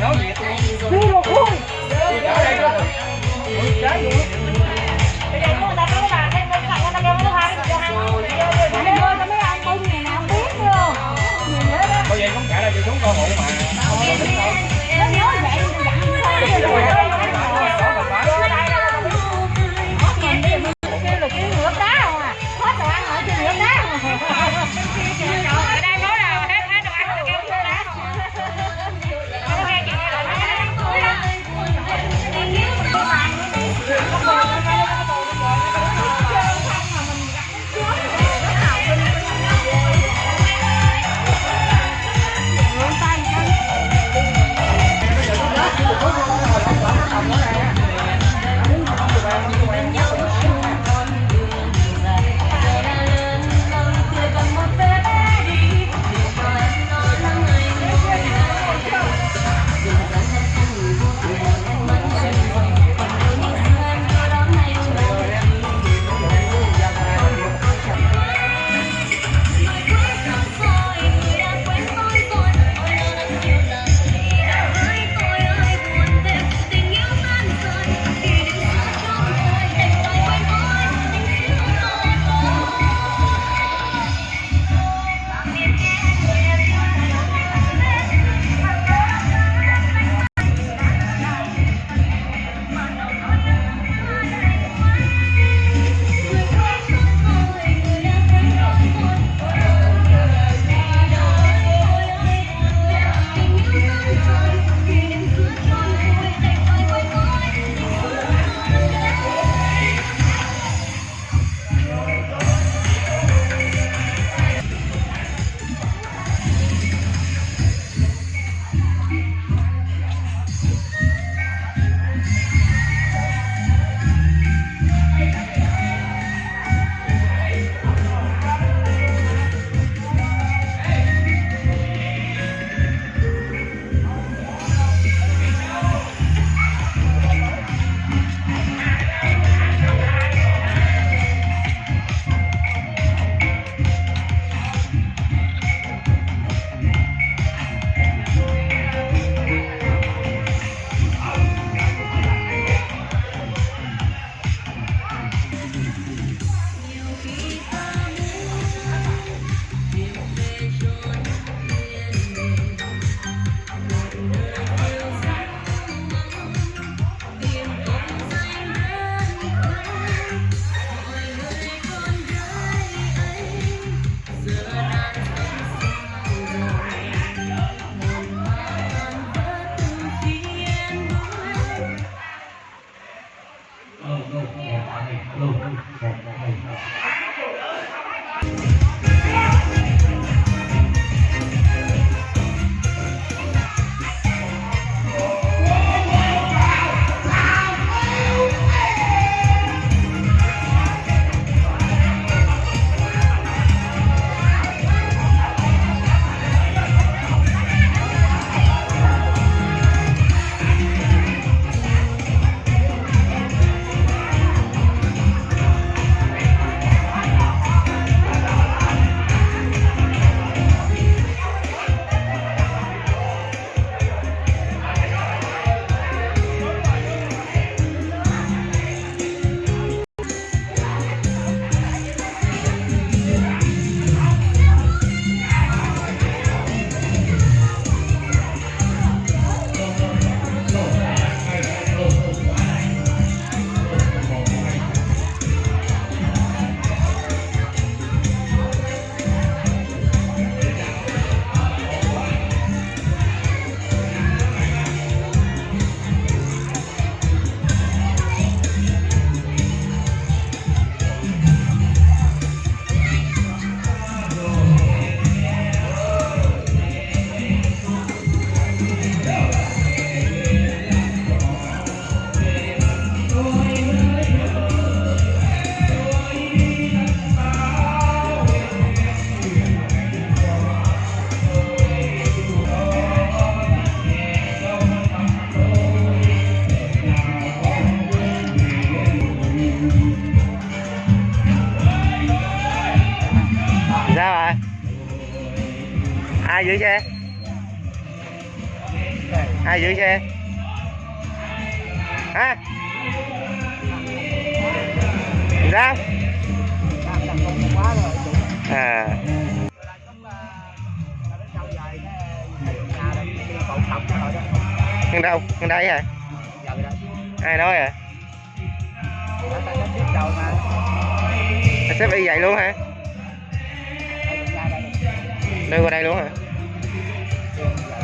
nói gì Đi rồi khui Đi đó đây đó Trái luôn ai giữ xe? Ai giữ xe? Hả? Sao? À. Ở đâu? Ở đây hả? Ai nói hả? xếp y vậy luôn hả? Đưa qua đây luôn hả? Yeah.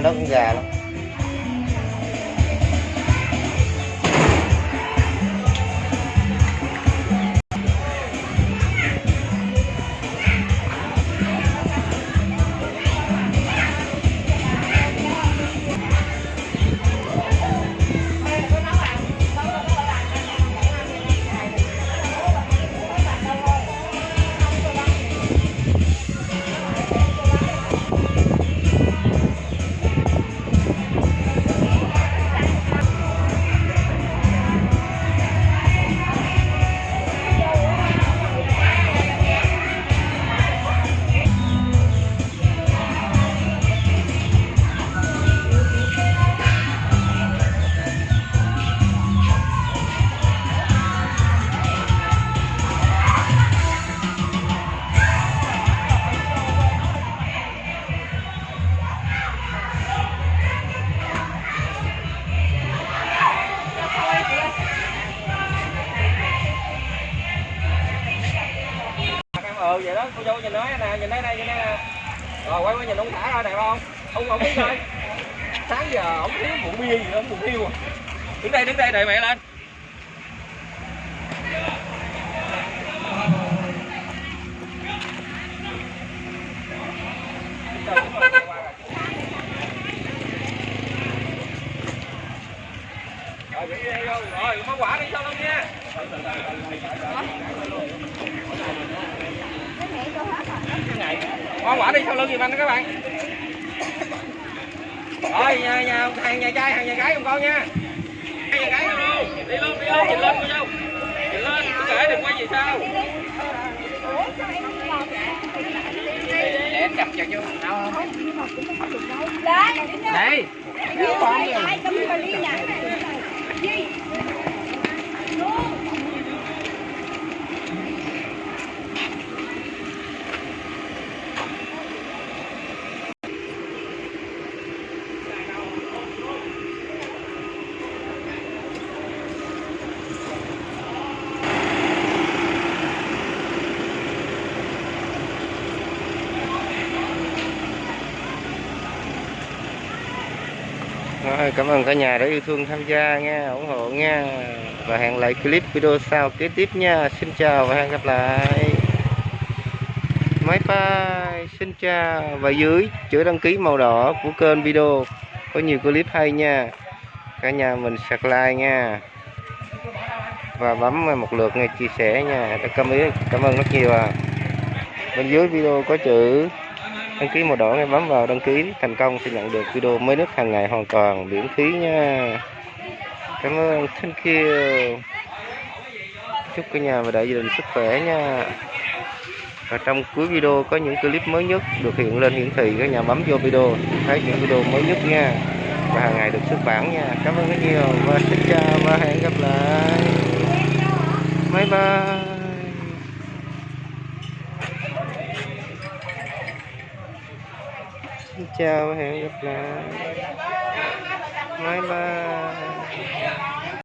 Nó cũng gà lắm. Nói nè nhìn đây này nhìn đây nè. Rồi quay qua nhìn ông thả ra đẹp không? Ông ông biết rồi sáng giờ ông thiếu bụng bia gì đó bụng hiu à đứng đây đứng đây đợi mẹ lên rồi mua quả đi sau lưng nha mua quả đi sau lưng giùm anh đó các bạn rồi nhà, nhà, hàng nhà trai hàng nhà gái cùng con nha hai nhà gái luôn đi luôn đi luôn nhìn lên cô dâu nhìn lên cứ kể đừng quay gì sao để em cầm cho chú đâu không đây Rồi, cảm ơn cả nhà đã yêu thương tham gia nha, ủng hộ nha. Và hẹn lại clip video sau kế tiếp nha. Xin chào và hẹn gặp lại. Máy bay xin chào. Và dưới chữ đăng ký màu đỏ của kênh video, có nhiều clip hay nha. Cả nhà mình sạc like nha. Và bấm một lượt nghe chia sẻ nha. Cảm ơn cảm ơn rất nhiều à. Bên dưới video có chữ đăng ký màu đỏ em bấm vào đăng ký, thành công sẽ nhận được video mới nhất hàng ngày hoàn toàn, miễn phí nha. Cảm ơn, thank you. Chúc cả nhà và đại gia đình sức khỏe nha. Và trong cuối video có những clip mới nhất được hiện lên hiển thị, các nhà bấm vô video, thấy những video mới nhất nha. Và hàng ngày được xuất bản nha. Cảm ơn rất nhiều và xin chào và hẹn gặp lại. Bye bye. chào và hẹn gặp lại. Bye bye.